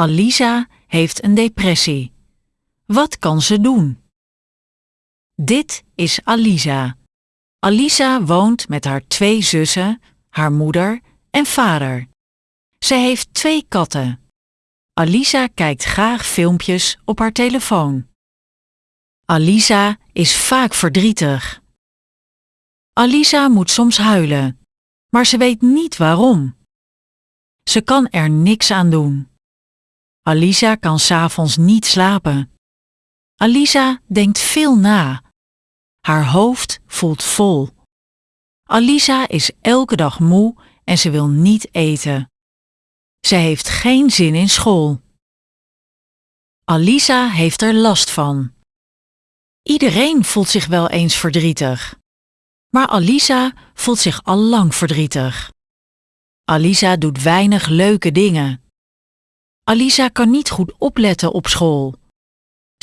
Alisa heeft een depressie. Wat kan ze doen? Dit is Alisa. Alisa woont met haar twee zussen, haar moeder en vader. Ze heeft twee katten. Alisa kijkt graag filmpjes op haar telefoon. Alisa is vaak verdrietig. Alisa moet soms huilen, maar ze weet niet waarom. Ze kan er niks aan doen. Alisa kan s'avonds niet slapen. Alisa denkt veel na. Haar hoofd voelt vol. Alisa is elke dag moe en ze wil niet eten. Ze heeft geen zin in school. Alisa heeft er last van. Iedereen voelt zich wel eens verdrietig. Maar Alisa voelt zich al lang verdrietig. Alisa doet weinig leuke dingen. Alisa kan niet goed opletten op school.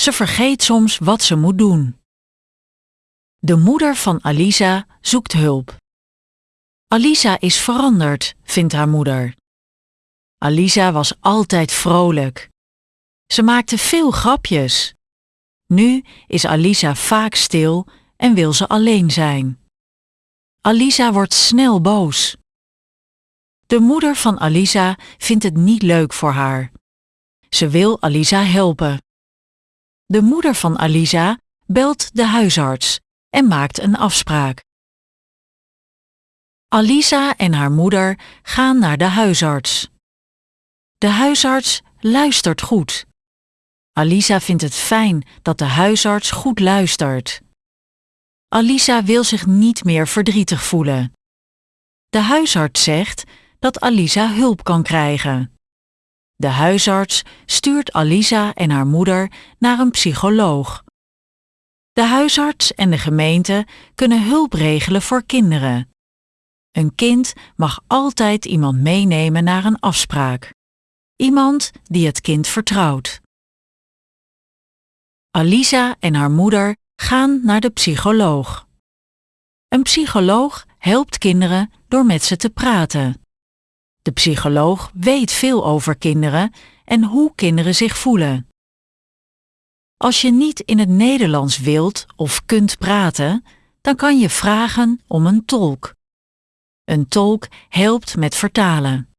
Ze vergeet soms wat ze moet doen. De moeder van Alisa zoekt hulp. Alisa is veranderd, vindt haar moeder. Alisa was altijd vrolijk. Ze maakte veel grapjes. Nu is Alisa vaak stil en wil ze alleen zijn. Alisa wordt snel boos. De moeder van Alisa vindt het niet leuk voor haar. Ze wil Alisa helpen. De moeder van Alisa belt de huisarts en maakt een afspraak. Alisa en haar moeder gaan naar de huisarts. De huisarts luistert goed. Alisa vindt het fijn dat de huisarts goed luistert. Alisa wil zich niet meer verdrietig voelen. De huisarts zegt dat Alisa hulp kan krijgen. De huisarts stuurt Alisa en haar moeder naar een psycholoog. De huisarts en de gemeente kunnen hulp regelen voor kinderen. Een kind mag altijd iemand meenemen naar een afspraak. Iemand die het kind vertrouwt. Alisa en haar moeder gaan naar de psycholoog. Een psycholoog helpt kinderen door met ze te praten. De psycholoog weet veel over kinderen en hoe kinderen zich voelen. Als je niet in het Nederlands wilt of kunt praten, dan kan je vragen om een tolk. Een tolk helpt met vertalen.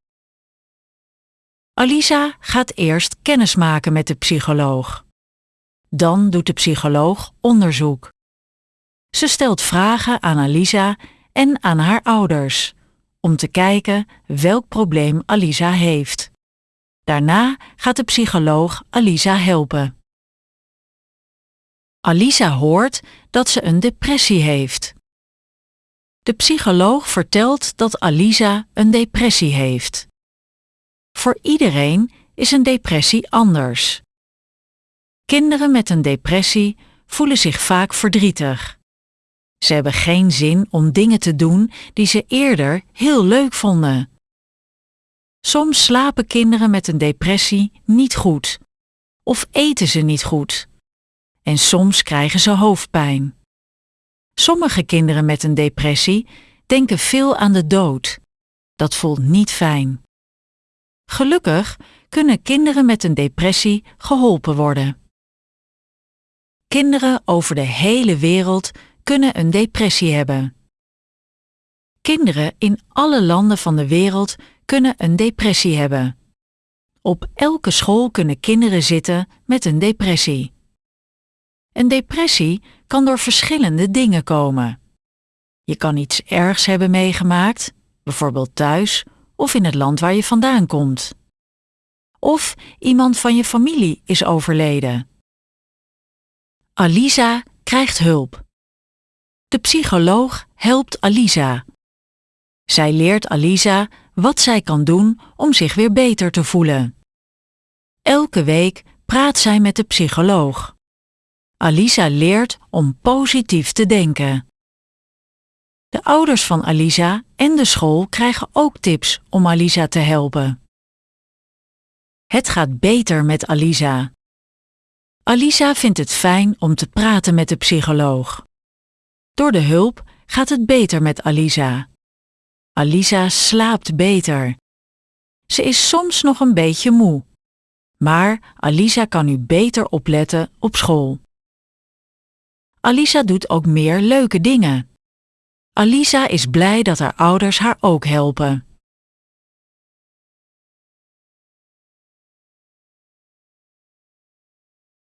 Alisa gaat eerst kennis maken met de psycholoog. Dan doet de psycholoog onderzoek. Ze stelt vragen aan Alisa en aan haar ouders om te kijken welk probleem Alisa heeft. Daarna gaat de psycholoog Alisa helpen. Alisa hoort dat ze een depressie heeft. De psycholoog vertelt dat Alisa een depressie heeft. Voor iedereen is een depressie anders. Kinderen met een depressie voelen zich vaak verdrietig. Ze hebben geen zin om dingen te doen die ze eerder heel leuk vonden. Soms slapen kinderen met een depressie niet goed of eten ze niet goed. En soms krijgen ze hoofdpijn. Sommige kinderen met een depressie denken veel aan de dood. Dat voelt niet fijn. Gelukkig kunnen kinderen met een depressie geholpen worden. Kinderen over de hele wereld kunnen een depressie hebben. Kinderen in alle landen van de wereld kunnen een depressie hebben. Op elke school kunnen kinderen zitten met een depressie. Een depressie kan door verschillende dingen komen. Je kan iets ergs hebben meegemaakt, bijvoorbeeld thuis of in het land waar je vandaan komt. Of iemand van je familie is overleden. Alisa krijgt hulp. De psycholoog helpt Alisa. Zij leert Alisa wat zij kan doen om zich weer beter te voelen. Elke week praat zij met de psycholoog. Alisa leert om positief te denken. De ouders van Alisa en de school krijgen ook tips om Alisa te helpen. Het gaat beter met Alisa. Alisa vindt het fijn om te praten met de psycholoog. Door de hulp gaat het beter met Alisa. Alisa slaapt beter. Ze is soms nog een beetje moe. Maar Alisa kan nu beter opletten op school. Alisa doet ook meer leuke dingen. Alisa is blij dat haar ouders haar ook helpen.